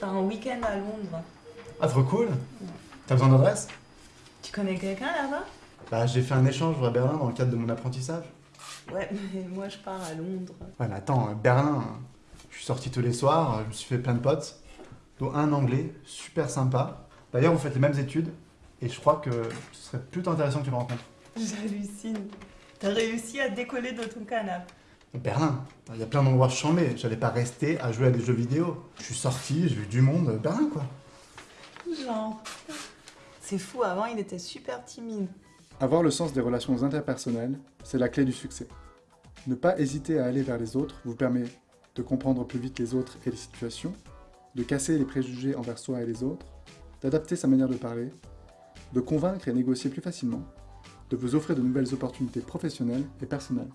pars en week-end à Londres. Ah, trop cool T'as besoin d'adresse? Tu connais quelqu'un là-bas? Bah, j'ai fait un échange à Berlin dans le cadre de mon apprentissage. Ouais, mais moi je pars à Londres. Ouais, mais attends, Berlin, je suis sorti tous les soirs, je me suis fait plein de potes, dont un anglais, super sympa. D'ailleurs, vous faites les mêmes études, et je crois que ce serait plutôt intéressant que tu le rencontres. J'hallucine. T'as réussi à décoller de ton canapé. Berlin, il y a plein d'endroits chambés, j'allais pas rester à jouer à des jeux vidéo. Je suis sorti, j'ai vu du monde, Berlin quoi. Genre. C'est fou, avant il était super timide. Avoir le sens des relations interpersonnelles, c'est la clé du succès. Ne pas hésiter à aller vers les autres vous permet de comprendre plus vite les autres et les situations, de casser les préjugés envers soi et les autres, d'adapter sa manière de parler, de convaincre et négocier plus facilement, de vous offrir de nouvelles opportunités professionnelles et personnelles.